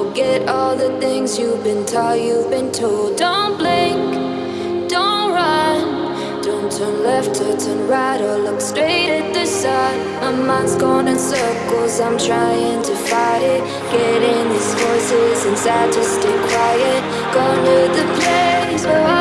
Forget all the things you've been taught, you've been told. Don't blink, don't run. Don't turn left or turn right or look straight at the sun. My mind's going in circles, I'm trying to fight it. Getting these voices inside to stay quiet. Going to the place where all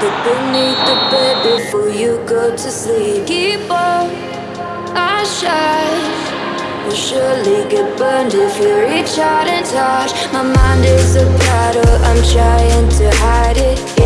Look beneath the bed before you go to sleep. Keep on, I shine. Will surely get burned if you reach out and touch. My mind is a battle, I'm trying to hide it.